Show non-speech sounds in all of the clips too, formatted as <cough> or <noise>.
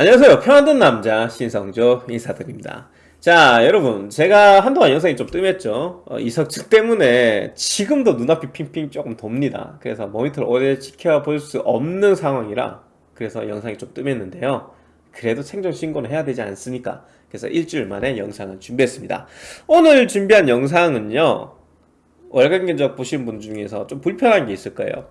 안녕하세요. 평안든 남자 신성조 인사드립니다. 자 여러분 제가 한동안 영상이 좀 뜸했죠? 어, 이석측 때문에 지금도 눈앞이 핑핑 조금 돕니다. 그래서 모니터를 오래 지켜볼 수 없는 상황이라 그래서 영상이 좀 뜸했는데요. 그래도 생존 신고는 해야 되지 않습니까? 그래서 일주일 만에 영상을 준비했습니다. 오늘 준비한 영상은요 월간 견적 보신 분 중에서 좀 불편한 게 있을 거예요.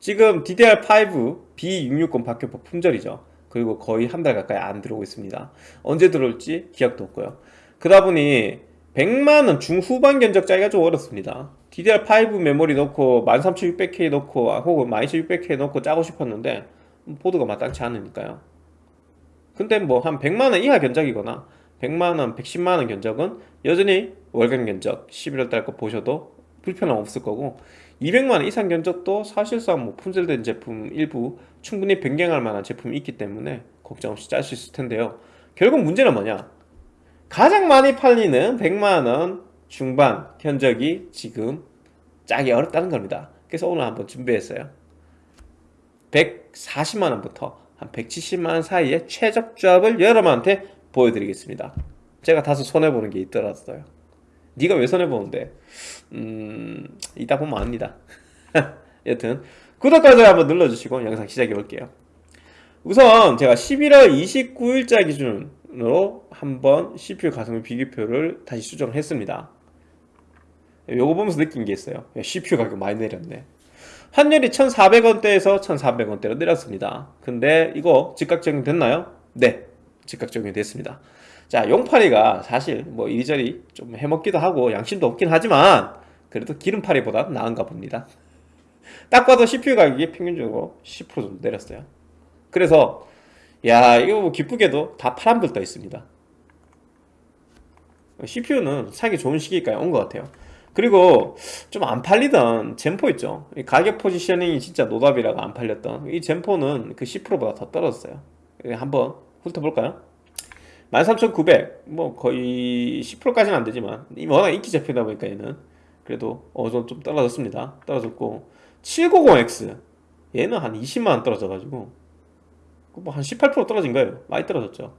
지금 DDR5 B660 박격포 품절이죠 그리고 거의 한 달 가까이 안 들어오고 있습니다. 언제 들어올지 기억도 없고요. 그러다 보니 100만원 중후반 견적 짜기가 좀 어렵습니다. DDR5 메모리 넣고 13600K 넣고 혹은 12600K 넣고 짜고 싶었는데 보드가 마땅치 않으니까요. 근데 뭐 한 100만원 이하 견적이거나 100만원, 110만원 견적은 여전히 월간 견적 11월달 거 보셔도 불편함 없을 거고 200만원 이상 견적도 사실상 뭐 품절된 제품 일부 충분히 변경할 만한 제품이 있기 때문에 걱정 없이 짤 수 있을 텐데요. 결국 문제는 뭐냐? 가장 많이 팔리는 100만원 중반 견적이 지금 짜기 어렵다는 겁니다. 그래서 오늘 한번 준비했어요. 140만원부터 한 170만원 사이의 최적 조합을 여러분한테 보여드리겠습니다. 제가 다소 손해보는 게 있더라도요 네가 왜 손해보는데? 음 이따 보면 압니다. <laughs> 여튼 구독과 좋아요 한번 눌러주시고 영상 시작해 볼게요. 우선 제가 11월 29일자 기준으로 한번 CPU 가성비 비교표를 다시 수정을 했습니다. 요거 보면서 느낀 게 있어요. CPU 가격 많이 내렸네. 환율이 1,400원대에서 1,400원대로 내렸습니다. 근데 이거 즉각 적용됐나요? 네 즉각 적용됐습니다 자 용파리가 사실 뭐 이리저리 좀 해먹기도 하고 양심도 없긴 하지만 그래도 기름파리보다 나은가 봅니다. 딱 봐도 CPU 가격이 평균적으로 10% 정도 내렸어요. 그래서 야 이거 뭐 기쁘게도 다 파란불 떠 있습니다. CPU는 사기 좋은 시기까지 온 것 같아요. 그리고 좀 안 팔리던 젠포 있죠? 가격 포지셔닝이 진짜 노답이라고 안 팔렸던 이 젠포는 그 10%보다 더 떨어졌어요. 한번 훑어볼까요? 13,900 뭐 거의 10%까지는 안 되지만 워낙 인기 제품이다 보니까 얘는. 그래도 어느 좀 떨어졌습니다. 떨어졌고 790X 얘는 한 20만원 떨어져가지고 뭐 한 18% 떨어진 거예요. 많이 떨어졌죠.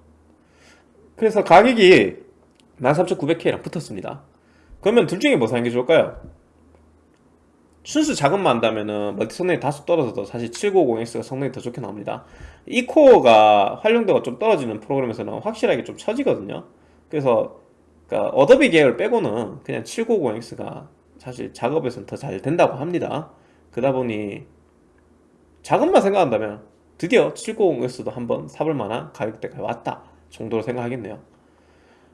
그래서 가격이 13900K랑 붙었습니다. 그러면 둘 중에 뭐 사는 게 좋을까요? 순수 작업만 한다면은 멀티 성능이 다소 떨어져도 사실 790X가 성능이 더 좋게 나옵니다. 이 코어가 활용도가 좀 떨어지는 프로그램에서는 확실하게 좀 처지거든요. 그래서 그러니까 어도비 계열 빼고는 그냥 790X가 사실 작업에서는 더 잘 된다고 합니다. 그러다 보니 작업만 생각한다면 드디어 790X도 한번 사볼 만한 가격대가 왔다 정도로 생각하겠네요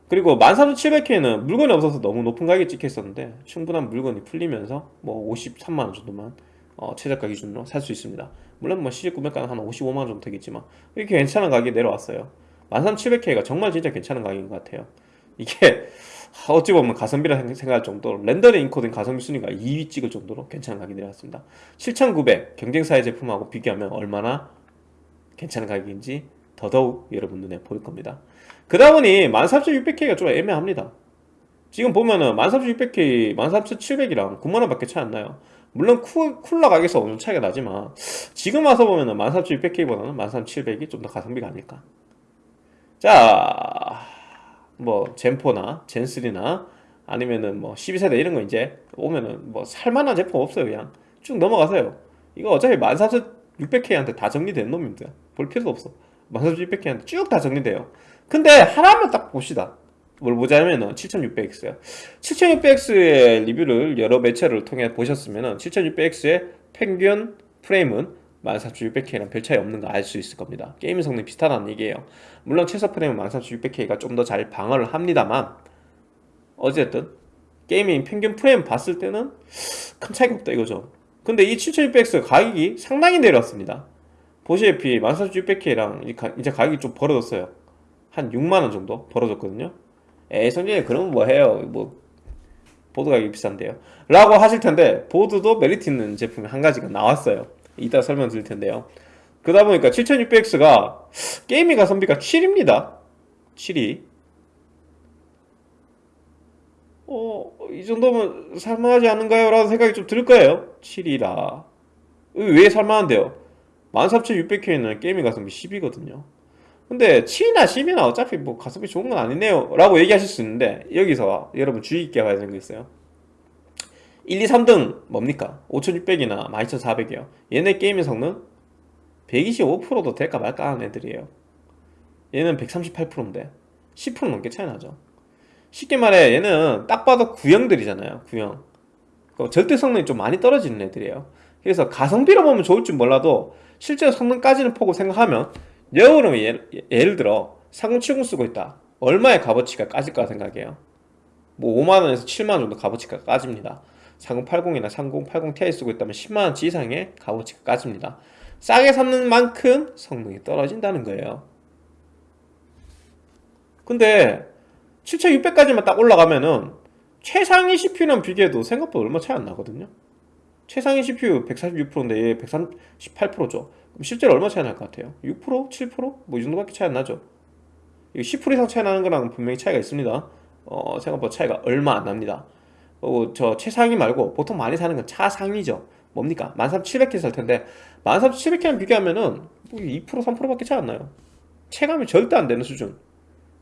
그리고 13700K는 물건이 없어서 너무 높은 가격에 찍혀 있었는데 충분한 물건이 풀리면서 뭐 53만원 정도만 어, 최저가 기준으로 살 수 있습니다. 물론 뭐 시직 구매가는 한 55만원 정도 되겠지만 이렇게 괜찮은 가격이 내려왔어요. 13700K가 정말 진짜 괜찮은 가격인 것 같아요. 이게 <laughs> 어찌 보면 가성비라 생각할 정도로 렌더링 인코딩 가성비 순위가 2위 찍을 정도로 괜찮은 가격이 내려왔습니다. 7900 경쟁사의 제품하고 비교하면 얼마나 괜찮은 가격인지 더더욱 여러분 눈에 보일 겁니다 그러다 보니 13600K가 좀 애매합니다. 지금 보면은 13600K, 13700이랑 9만원 밖에 차이 안 나요. 물론 쿨, 쿨러 가격에서 어느 차이가 나지만 지금 와서 보면은 13600K보다는 13700이 좀 더 가성비가 아닐까. 자, 뭐 젠4나 젠3나 아니면은 뭐 12세대 이런 거 이제 오면은 뭐 살만한 제품 없어요 그냥. 쭉 넘어가세요. 이거 어차피 13600K한테 다 정리된 놈입니다. 볼 필요도 없어. 13600K한테 쭉 다 정리돼요 근데 하나만 딱 봅시다. 뭘 보자면은 7600X야. 7600X의 리뷰를 여러 매체를 통해 보셨으면은 7600X의 평균 프레임은 14600K랑 별 차이 없는 거 알 수 있을 겁니다. 게임 성능 비슷하다는 얘기예요. 물론 최소 프레임은 14600K가 좀 더 잘 방어를 합니다만 어쨌든 게이밍 평균 프레임 봤을 때는 큰 차이가 없다 이거죠. 근데 이 7600X 가격이 상당히 내려왔습니다. 보시다시피 14600K랑 이제 가격이 좀 벌어졌어요 한 6만원 정도 벌어졌거든요. 에이 성조님 그러면 뭐 해요? 뭐 보드 가격이 비싼데요? 라고 하실 텐데 보드도 메리트 있는 제품이 한 가지가 나왔어요. 이따 설명 드릴 텐데요. 그러다 보니까 7600X가 게이밍 가성비가 7입니다. 7이. 어, 이 정도면 살만하지 않은가요? 라는 생각이 좀 들 거예요. 7이라. 왜 살만한데요? 13600K는 게이밍 가성비 10이거든요 근데 7이나 10이나 어차피 뭐 가성비 좋은 건 아니네요. 라고 얘기하실 수 있는데 여기서 여러분 주의 깊게 봐야 되는 게 있어요. 1, 2, 3등 뭡니까? 5600이나 12400이요. 얘네 게임의 성능 125%도 될까 말까 하는 애들이에요. 얘는 138%인데 10% 넘게 차이 나죠. 쉽게 말해 얘는 딱 봐도 구형들이잖아요 구형. 그 절대 성능이 좀 많이 떨어지는 애들이에요. 그래서 가성비로 보면 좋을지 몰라도 실제 성능까지는 보고 생각하면 여러분은 예를, 예를 들어 3070 쓰고 있다. 얼마의 값어치가 까질까 생각해요? 뭐 5만원에서 7만원 정도 값어치가 까집니다. 3080이나 3080 Ti 쓰고 있다면 10만원치 이상의 값어치가 까집니다. 싸게 샀는 만큼 성능이 떨어진다는 거예요. 근데 7600까지만 딱 올라가면은 최상위 CPU랑 비교해도 생각보다 얼마 차이 안 나거든요 최상위 CPU 146%인데 얘 138%죠 그럼 실제로 얼마 차이 날 것 같아요? 6%? 7%? 뭐 이 정도밖에 차이 안 나죠 이거 10% 이상 차이 나는 거랑 분명히 차이가 있습니다 어, 생각보다 차이가 얼마 안 납니다 어, 저 최상위 말고 보통 많이 사는 건 차상위죠 뭡니까? 13700K 살 텐데 13700K랑 비교하면은 뭐 2% 3%밖에 차이 안 나요 체감이 절대 안 되는 수준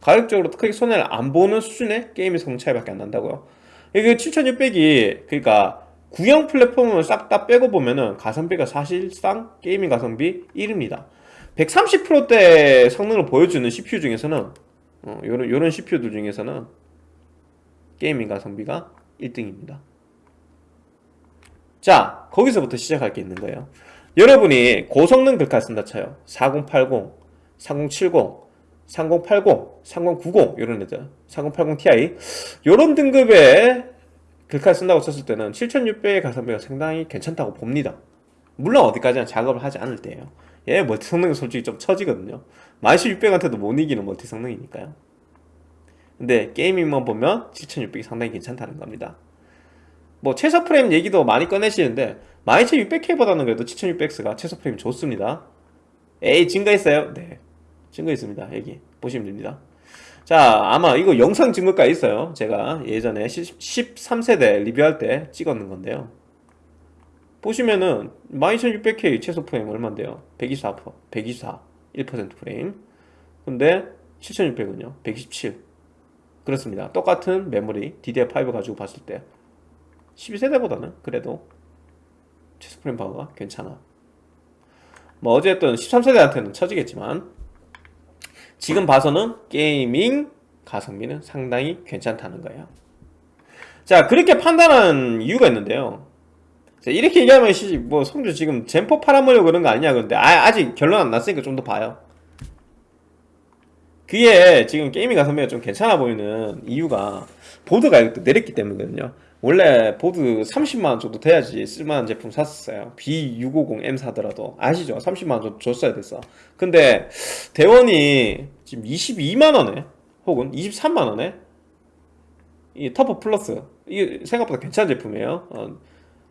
가격적으로 크게 손해를 안 보는 수준의 게임의 성능 차이밖에 안 난다고요 이게 7600이 그러니까 구형 플랫폼을 싹 다 빼고 보면은 가성비가 사실상 게이밍 가성비 1입니다. 130%대 성능을 보여주는 CPU 중에서는 어, 요런, 요런 CPU들 중에서는 게이밍 가성비가 1등입니다. 자 거기서부터 시작할 게 있는 거예요. 여러분이 고성능 글카 쓴다 쳐요. 4080, 3070 3080, 3090 이런 애들. 3080 Ti. 이런 등급의 글카를 쓴다고 쳤을 때는 7600의 가성비가 상당히 괜찮다고 봅니다. 물론 어디까지나 작업을 하지 않을 때예요. 얘 멀티 성능은 솔직히 좀 처지거든요. 12600한테도 못 이기는 멀티 성능이니까요. 근데 게이밍만 보면 7600이 상당히 괜찮다는 겁니다. 뭐 최소 프레임 얘기도 많이 꺼내시는데 12600K보다는 그래도 7600X가 최소 프레임 좋습니다. 에이 증거 있어요? 네. 증거 있습니다. 여기 보시면 됩니다 자 아마 이거 영상 증거가 있어요. 제가 예전에 13세대 리뷰할 때 찍었는 건데요. 보시면은 12600K 최소 프레임 얼만데요? 124 124 1% 프레임. 근데 7600은요? 127 그렇습니다. 똑같은 메모리 DDR5 가지고 봤을 때 12세대보다는 그래도 최소 프레임 파워가 괜찮아. 뭐 어쨌든 13세대한테는 처지겠지만 지금 봐서는 게이밍 가성비는 상당히 괜찮다는 거예요. 자 그렇게 판단한 이유가 있는데요. 자, 이렇게 얘기하면 뭐 성조 지금 Zen 4 팔아먹으려고 그런 거 아니냐 그런데 아, 아직 결론 안 났으니까 좀 더 봐요. 그게 지금 게이밍 가성비가 좀 괜찮아 보이는 이유가 보드 가격도 내렸기 때문이거든요 원래 보드 30만원 정도 돼야지 쓸만한 제품 샀었어요. B650M 사더라도. 아시죠? 30만원 정도 줬어야 됐어. 근데 대원이 지금 22만원에 혹은 23만원에 이 터보 플러스 이게 생각보다 괜찮은 제품이에요. 어,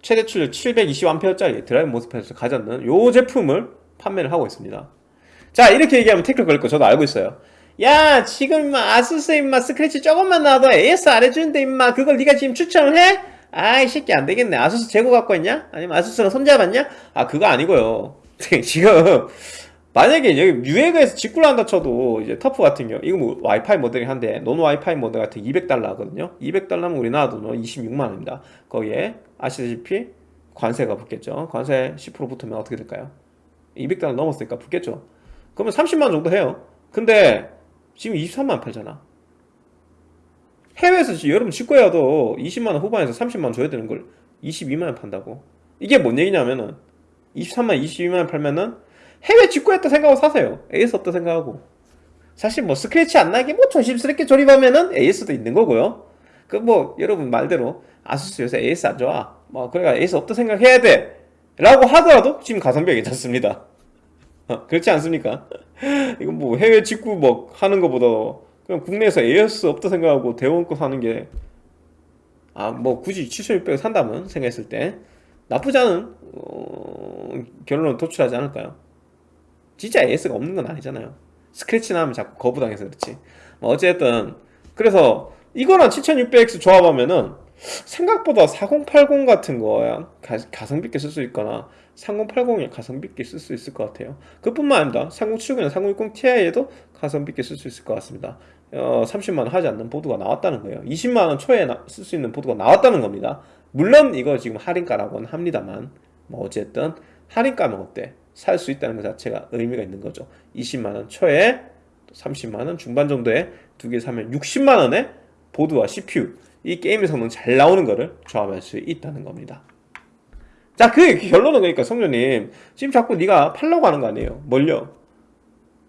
최대 출력 720A짜리 드라이브 모스펫을 가졌는 요 제품을 판매를 하고 있습니다. 자 이렇게 얘기하면 태클 걸릴 거 저도 알고 있어요 야 지금 임마 아수스 임마 스크래치 조금만 나와도 AS 안 해주는데 임마 그걸 네가 지금 추천을 해? 아이 새끼 안 되겠네 아수스 재고 갖고 있냐? 아니면 아수스랑 손잡았냐? 아 그거 아니고요 <laughs> 지금 만약에 여기 뉴에그에서 직구를 한다 쳐도 이제 터프 같은 경우 이거 뭐 와이파이 모델이 한데 논 와이파이 모델 같은 200달러 하거든요 200달러면 우리나라 돈으로 26만원입니다 거기에 아시다시피 관세가 붙겠죠 관세 10% 붙으면 어떻게 될까요? 200달러 넘었으니까 붙겠죠 그러면 30만원 정도 해요 근데 지금 23만원 팔잖아. 해외에서 여러분 직구해도 20만원 후반에서 30만원 줘야 되는 걸 22만원 판다고. 이게 뭔 얘기냐면은 23만 22만원 팔면은 해외 직구했다 생각하고 사세요. AS 없다 생각하고. 사실 뭐 스크래치 안 나게 뭐 조심스럽게 조립하면은 AS도 있는 거고요. 그 뭐 여러분 말대로 아수스 요새 AS 안 좋아. 뭐 그러니까 AS 없다 생각해야 돼. 라고 하더라도 지금 가성비가 괜찮습니다. 어, 그렇지 않습니까? <laughs> 이건 뭐 해외 직구 뭐 하는 것보다 그냥 국내에서 AS 없다 생각하고 대원 거 사는 게 아 뭐 굳이 7600을 산다면 생각했을 때 나쁘지 않은 어, 결론을 도출하지 않을까요? 진짜 AS가 없는 건 아니잖아요 스크래치 나면 자꾸 거부당해서 그렇지 뭐 어쨌든 그래서 이거랑 7600X 조합하면은 생각보다 4080 같은 거야 가, 가성비 있게 쓸 수 있거나 3080에 가성비 있게 쓸 수 있을 것 같아요. 그뿐만 아니라 3070이나 3060 Ti에도 가성비 있게 쓸 수 있을 것 같습니다. 어, 30만원 하지 않는 보드가 나왔다는 거예요. 20만원 초에 쓸 수 있는 보드가 나왔다는 겁니다. 물론 이거 지금 할인가라고는 합니다만 뭐 어쨌든 할인가면 어때? 살 수 있다는 것 자체가 의미가 있는 거죠. 20만원 초에 30만원 중반 정도에 두 개 사면 60만원에 보드와 CPU 이 게임의 성능 잘 나오는 거를 조합할 수 있다는 겁니다 자, 그 결론은 그러니까 성조님 지금 자꾸 네가 팔려고 하는 거 아니에요? 뭘요?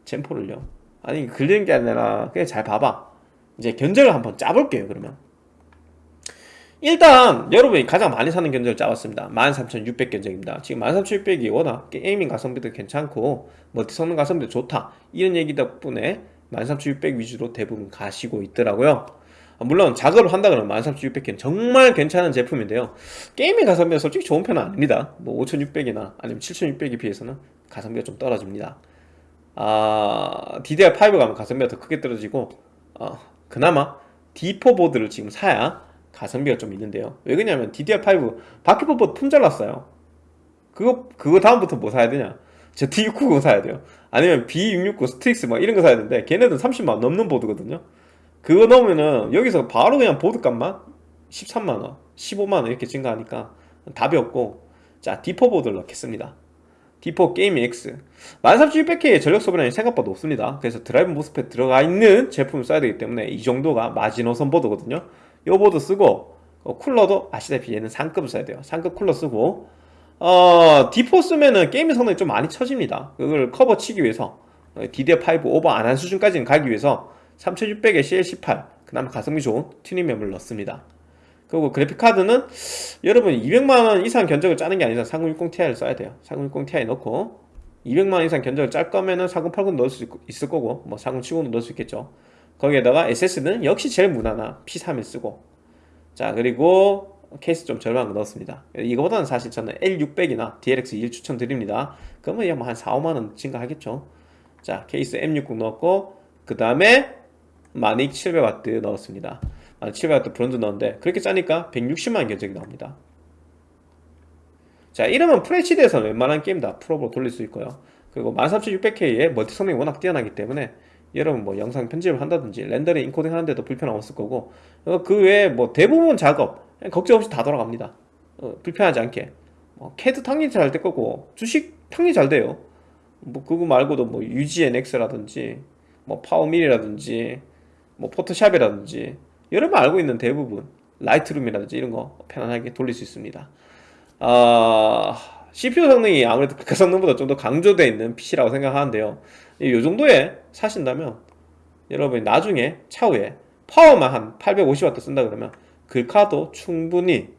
젠포를요? 아니 글리는 게 아니라 그냥 잘 봐봐. 이제 견적을 한번 짜볼게요 그러면. 일단 여러분이 가장 많이 사는 견적을 짜봤습니다. 13,600 견적입니다. 지금 13,600이 워낙 게이밍 가성비도 괜찮고 멀티 성능 가성비도 좋다. 이런 얘기 덕분에 13,600 위주로 대부분 가시고 있더라고요 물론 작업을 한다 그러면 13,600K는 정말 괜찮은 제품인데요. 게이밍 가성비가 솔직히 좋은 편은 아닙니다. 뭐 5,600이나 아니면 7,600에 비해서는 가성비가 좀 떨어집니다. 아, DDR5 가면 가성비가 더 크게 떨어지고 어, 그나마 D4 보드를 지금 사야 가성비가 좀 있는데요. 왜 그러냐면 DDR5 박격포 보드 품절났어요. 그거 그거 다음부터 뭐 사야 되냐? 저 Z690 사야 돼요. 아니면 B660 스트릭스 막 이런 거 사야 되는데 걔네들은 30만원 넘는 보드거든요 그거 넣으면은 여기서 바로 그냥 보드 값만 13만원 15만원 이렇게 증가하니까 답이 없고 자 D4 보드를 넣겠습니다. D4 게이밍 X. 13600K의 전력 소비량이 생각보다 높습니다. 그래서 드라이브 모스펫 들어가 있는 제품을 써야 되기 때문에 이 정도가 마지노선 보드거든요. 이 보드 쓰고 어, 쿨러도 아시다시피 얘는 상급을 써야 돼요. 상급 쿨러 쓰고 어, D4 쓰면은 게임의 성능이 좀 많이 처집니다. 그걸 커버 치기 위해서 DDR5 오버 안 한 수준까지는 가기 위해서 3600에 CL18 그나마 가성비 좋은 튜닝램을 넣습니다. 그리고 그래픽카드는 여러분 200만원 이상 견적을 짜는 게 아니라 3060ti를 써야 돼요. 3060ti 넣고 200만원 이상 견적을 짤 거면은 4080 넣을 수 있을 거고 뭐 4070도 넣을 수 있겠죠. 거기에다가 SS는 역시 제일 무난한 P31 쓰고 자 그리고 케이스 좀거 넣었습니다. 이거보다는 사실 저는 L600이나 DLX21 추천드립니다. 그러면 뭐한 4, 5만원 증가하겠죠. 자 케이스 M60 넣었고 그 다음에 마닉 700W 넣었습니다. 마닉 700W 브론즈 넣었는데 그렇게 짜니까 160만원 견적이 나옵니다. 자 이러면 FHD에서는 웬만한 게임 다 프로로 돌릴 수 있고요. 그리고 13600K의 멀티 성능이 워낙 뛰어나기 때문에 여러분 뭐 영상 편집을 한다든지 렌더링 인코딩 하는데도 불편 없을 거고 어, 그 외에 뭐 대부분 작업 걱정 없이 다 돌아갑니다. 어, 불편하지 않게. 뭐 캐드 당연히 잘 될 거고 주식 당연히 잘 돼요. 뭐 그거 말고도 뭐 UG NX라든지 뭐 파워밀이라든지 뭐 포토샵이라든지 여러분 알고 있는 대부분 라이트룸이라든지 이런 거 편안하게 돌릴 수 있습니다. 아 CPU 성능이 아무래도 <laughs> 그 성능보다 좀 더 강조되어 있는 PC라고 생각하는데요. 이 정도에 사신다면 여러분이 나중에 차후에 파워만 한 850W 쓴다 그러면 글카도 충분히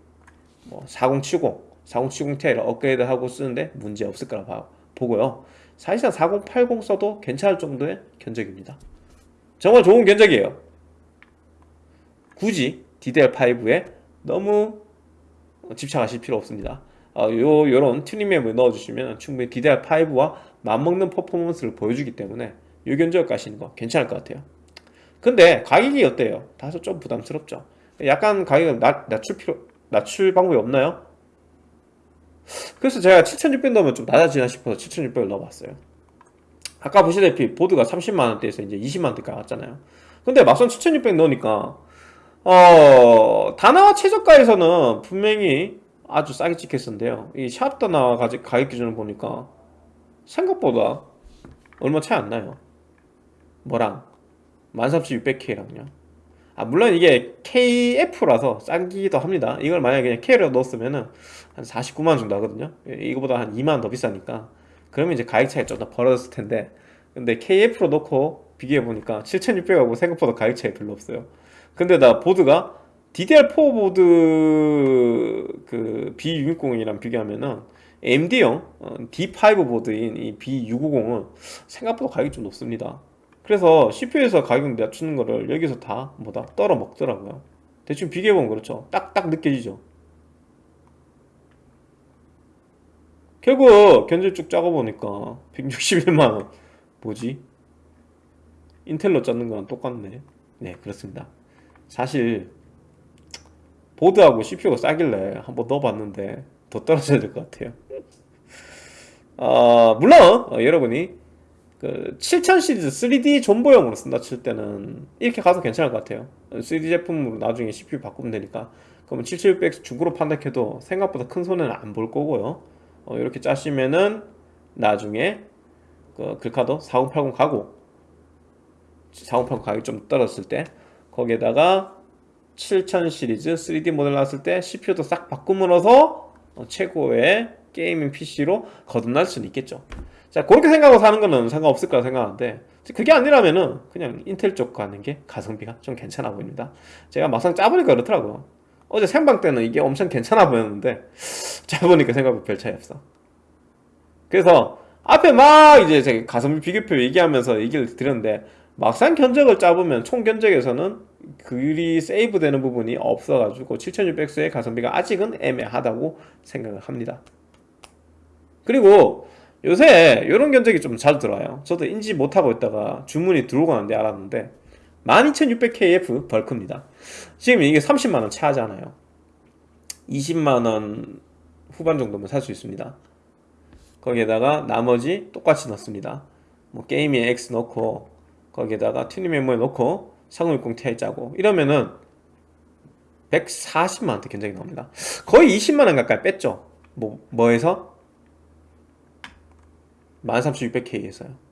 뭐 4070, 4070ti를 업그레이드하고 쓰는데 문제 없을 거라 보고요. 사실상 4080 써도 괜찮을 정도의 견적입니다 정말 좋은 견적이에요. 굳이 DDR5에 너무 집착하실 필요 없습니다. 어, 요, 요런 튜닝맵을 넣어주시면 충분히 DDR5와 맞먹는 퍼포먼스를 보여주기 때문에 요 견적 가시는 거 괜찮을 것 같아요. 근데 가격이 어때요? 다소 좀 부담스럽죠? 약간 가격을 낮, 낮출 필요 낮출 방법이 없나요? 그래서 제가 7600 넣으면 좀 낮아지나 싶어서 7600을 넣어봤어요 아까 보시다시피 보드가 30만원대에서 이제 20만원대까지 왔잖아요. 근데 막상 7600 넣으니까 어 다나와 최저가에서는 분명히 아주 싸게 찍혔었는데요. 이 샵 다나 가격 기준을 보니까 생각보다 얼마 차이 안 나요. 뭐랑? 13600K랑요. 아 물론 이게 KF라서 싼기도 합니다. 이걸 만약에 그냥 K로 넣었으면은 한 49만원 정도 하거든요. 이거보다 한 2만원 더 비싸니까 그러면 이제 가격 차이 좀 더 벌어졌을 텐데. 근데 KF로 넣고 비교해보니까 7600하고 생각보다 가격 차이 별로 없어요. 근데 나 보드가 DDR4 보드 그 B660이랑 비교하면은 어, D5 보드인 이 B650은 생각보다 가격이 좀 높습니다. 그래서 CPU에서 가격 낮추는 거를 여기서 다 뭐다? 떨어 먹더라고요. 대충 비교해보면 그렇죠. 딱딱 느껴지죠 결국 견적 쭉 짜고 보니까 161만원. 뭐지? 인텔로 짜는 거랑 똑같네. 네 그렇습니다. 사실 보드하고 CPU가 싸길래 한번 넣어봤는데 더 떨어져야 될 것 같아요. 어, 물론 어, 여러분이 그 7000 시리즈 3D 존버용으로 쓴다 칠 때는 이렇게 가도 괜찮을 것 같아요. 3D 제품으로 나중에 CPU 바꾸면 되니까. 그러면 7600 중고로 판단해도 생각보다 큰 손해는 안 볼 거고요 어, 이렇게 짜시면은 나중에 그 글카도 4080 가고 4080 가격이 좀 떨어졌을 때 거기에다가 7000 시리즈 3D 모델 나왔을 때 CPU도 싹 바꿈으로써 어, 최고의 게이밍 PC로 거듭날 수는 있겠죠. 자 그렇게 생각하고 사는 거는 상관없을 거라 생각하는데 그게 아니라면은 그냥 인텔 쪽 가는 게 가성비가 좀 괜찮아 보입니다. 제가 막상 짜보니까 그렇더라고요 어제 생방 때는 이게 엄청 괜찮아 보였는데 짜보니까 생각보다 별 차이 없어. 그래서 앞에 막 이제 제가 가성비 비교표 얘기하면서 얘기를 드렸는데 막상 견적을 짜보면 총 견적에서는 글이 세이브 되는 부분이 없어가지고 7600X의 가성비가 아직은 애매하다고 생각을 합니다. 그리고 요새 이런 견적이 좀 잘 들어와요. 저도 인지 못하고 있다가 주문이 들어오고 난뒤 알았는데 12600KF 벌크입니다. 지금 이게 30만원 차잖아요. 20만원 후반 정도면 살 수 있습니다. 거기에다가 나머지 똑같이 넣습니다. 뭐 게이밍 X 넣고 거기에다가 튜닝 메모리 넣고 3060 Ti 짜고 이러면은 140만원대 견적이 나옵니다. 거의 20만원 가까이 뺐죠? 뭐, 뭐에서? 13600K에서요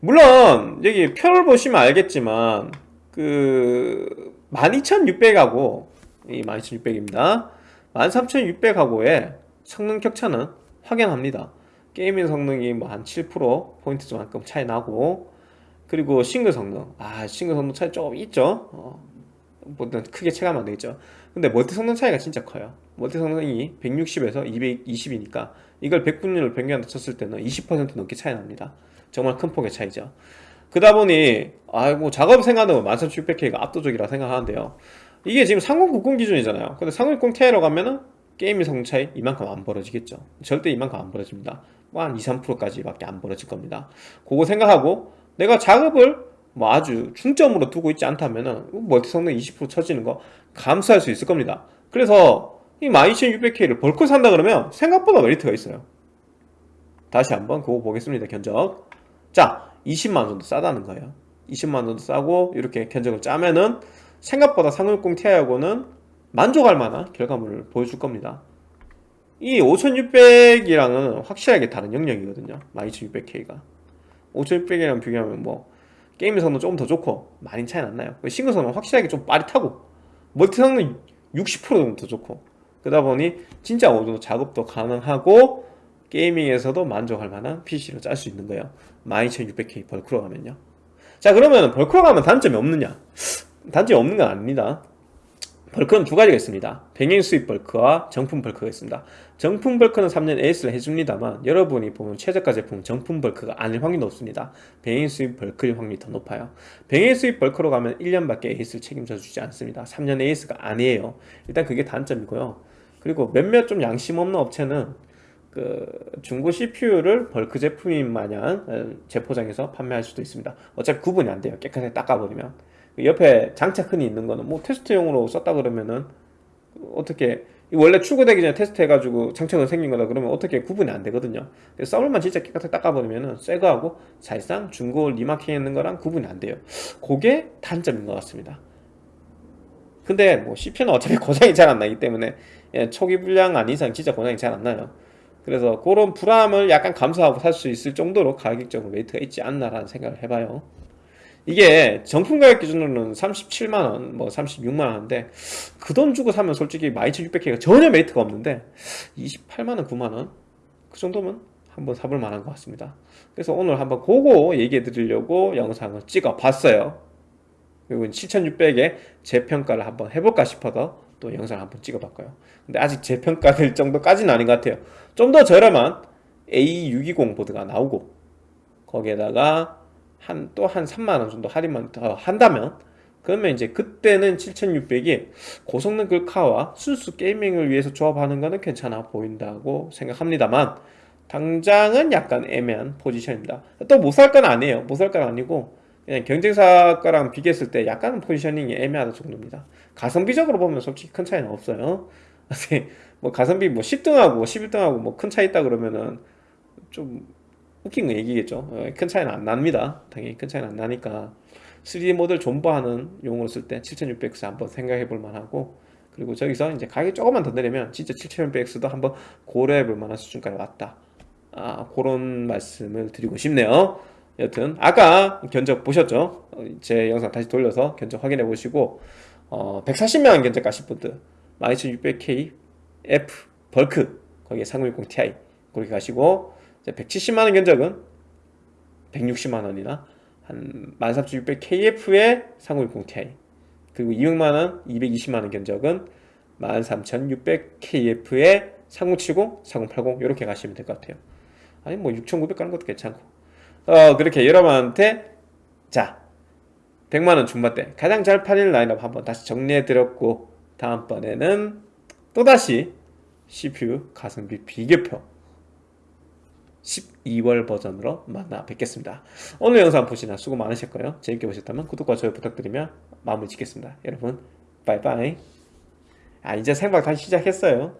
물론 여기 표를 보시면 알겠지만 그 12600하고 이 12600입니다. 13600하고의 성능 격차는 확연합니다. 게이밍 성능이 뭐 한 7% 포인트 좀만큼 차이 나고 그리고 싱글 성능. 아 싱글 성능 차이 조금 있죠? 어, 뭐 크게 체감 안 되겠죠? 근데 멀티 성능 차이가 진짜 커요. 멀티 성능이 160에서 220이니까 이걸 100분율 변경한다 쳤을 때는 20% 넘게 차이 납니다. 정말 큰 폭의 차이죠. 그러다 보니 아이고 작업 생각하면 13600K가 압도적이라 생각하는데요. 이게 지금 3090 기준이잖아요. 근데 3060 Ti로 가면은 게임의 성능 차이 이만큼 안 벌어지겠죠. 절대 이만큼 안 벌어집니다. 뭐 한 2, 3%까지 밖에 안 벌어질 겁니다. 그거 생각하고 내가 작업을 뭐 아주 중점으로 두고 있지 않다면은 멀티 성능 20% 처지는 거 감수할 수 있을 겁니다. 그래서 이 12600K를 벌크 산다 그러면 생각보다 메리트가 있어요. 다시 한번 그거 보겠습니다 견적. 자 20만원 정도 싸다는 거예요. 20만원 정도 싸고 이렇게 견적을 짜면은 생각보다 360 Ti하고는 만족할 만한 결과물을 보여줄 겁니다. 이 5600이랑은 확실하게 다른 영역이거든요 12600K가. 5600이랑 비교하면 뭐 게임 성능 조금 더 좋고 많이 차이 안 나요. 싱글 성능 확실하게 좀 빠릿하고 멀티 성능 60% 정도 더 좋고 그러다 보니 진짜 어느 정도 작업도 가능하고 게이밍에서도 만족할 만한 PC로 짤 수 있는 거예요. 12600K 벌크로 가면요. 자 그러면 벌크로 가면 단점이 없느냐? 단점이 없는 건 아닙니다. 벌크는 두 가지가 있습니다. 병행 수입 벌크와 정품 벌크가 있습니다. 정품 벌크는 3년 AS를 해줍니다만 여러분이 보면 최저가 제품 정품 벌크가 아닐 확률이 높습니다. 병행 수입 벌크일 확률이 더 높아요. 병행 수입 벌크로 가면 1년밖에 AS를 책임져 주지 않습니다. 3년 AS가 아니에요. 일단 그게 단점이고요 그리고 몇몇 좀 양심 없는 업체는 그 중고 CPU를 벌크 제품인 마냥 어, 재포장해서 판매할 수도 있습니다. 어차피 구분이 안 돼요. 깨끗하게 닦아버리면. 옆에 장착흔이 있는 거는 뭐 테스트용으로 썼다 그러면은 어떻게 원래 출고되기 전에 테스트 해가지고 장착흔 생긴 거다 그러면 어떻게 구분이 안 되거든요. thermal만 진짜 깨끗하게 닦아버리면은 새 거하고 사실상 중고 remarking 있는 거랑 구분이 안 돼요. 그게 단점인 것 같습니다 근데 뭐 CPU는 어차피 고장이 잘 안 나기 때문에 예, 초기 불량 아닌 이상 진짜 고장이 잘 안 나요. 그래서 그런 불안을 약간 감수하고 살 수 있을 정도로 가격적으로 메리트가 있지 않나라는 생각을 해봐요. 이게 정품 가격 기준으로는 37만원 뭐 36만원인데 그 돈 주고 사면 솔직히 12600K가 전혀 메리트가 없는데 28만원 9만원? 그 정도면 한번 사볼 만한 것 같습니다. 그래서 오늘 한번 그거 얘기해 드리려고 영상을 찍어 봤어요 그리고 7600에 재평가를 한번 해볼까 싶어서 또 영상을 한번 찍어 봤고요. 근데 아직 재평가 될 정도까지는 아닌 것 같아요. 좀 더 저렴한 A620 보드가 나오고 거기에다가 한 또 한 3만원 정도 할인만 더 한다면 그러면 이제 그때는 7600이 고성능 글카와 순수 게이밍을 위해서 조합하는 거는 괜찮아 보인다고 생각합니다만 당장은 약간 애매한 포지션입니다. 또 못 살 건 아니에요. 못 살 건 아니고 경쟁사 거랑 비교했을 때 약간은 포지셔닝이 애매하다 정도입니다. 가성비적으로 보면 솔직히 큰 차이는 없어요. <laughs> 뭐 가성비 뭐 10등하고 11등하고 뭐 큰 차이 있다 그러면은 좀 웃긴 얘기겠죠. 어, 큰 차이는 안 납니다. 당연히 큰 차이는 안 나니까 3D 모델 존버하는 용어로 쓸 때 7600X 한번 생각해 볼 만하고 그리고 저기서 이제 가격이 조금만 더 내리면 진짜 7600X도 한번 고려해 볼 만한 수준까지 왔다. 아, 그런 말씀을 드리고 싶네요. 여튼 아까 견적 보셨죠? 어, 제 영상 다시 돌려서 견적 확인해 보시고 어, 140만원 견적 가실 분들 12600K F 벌크 거기에 3060 Ti 그렇게 가시고 170만원 견적은 160만원이나 한 13600KF에 3060 Ti 그리고 200만원, 220만원 견적은 13600KF에 3070, 4080 이렇게 가시면 될 것 같아요 아니 뭐 6900 가는 것도 괜찮고 어 그렇게 여러분한테 자 100만원 중반대. 가장 잘 팔릴 라인업 한번 다시 정리해 드렸고 다음번에는 또다시 CPU 가성비 비교표 12월 버전으로 만나 뵙겠습니다. 오늘 영상 보시나 수고 많으셨고요. 재밌게 보셨다면 구독과 좋아요 부탁드리며 마무리 짓겠습니다. 여러분 빠이빠이. 아 이제 생방 다시 시작했어요